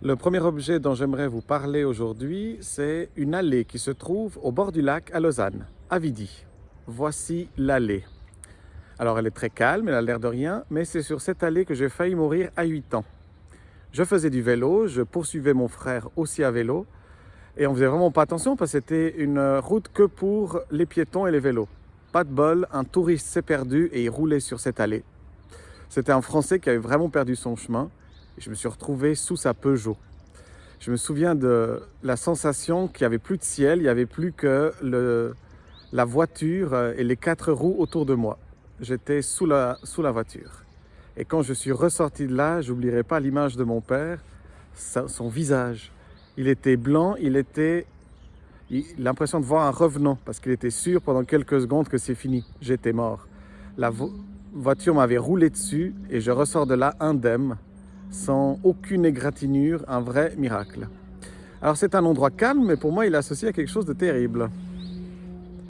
Le premier objet dont j'aimerais vous parler aujourd'hui, c'est une allée qui se trouve au bord du lac à Lausanne, à Vidi. Voici l'allée. Alors elle est très calme, elle a l'air de rien, mais c'est sur cette allée que j'ai failli mourir à 8 ans. Je faisais du vélo, je poursuivais mon frère aussi à vélo, et on faisait vraiment pas attention parce que c'était une route que pour les piétons et les vélos. Pas de bol, un touriste s'est perdu et il roulait sur cette allée. C'était un Français qui avait vraiment perdu son chemin je me suis retrouvé sous sa Peugeot. Je me souviens de la sensation qu'il n'y avait plus de ciel, il n'y avait plus que la voiture et les quatre roues autour de moi. J'étais sous la, sous la voiture. Et quand je suis ressorti de là, j'oublierai pas l'image de mon père, son visage. Il était blanc, il était l'impression de voir un revenant parce qu'il était sûr pendant quelques secondes que c'est fini, j'étais mort. La voiture m'avait roulé dessus et je ressors de là indemne sans aucune égratignure, un vrai miracle. Alors c'est un endroit calme, mais pour moi il est associé à quelque chose de terrible.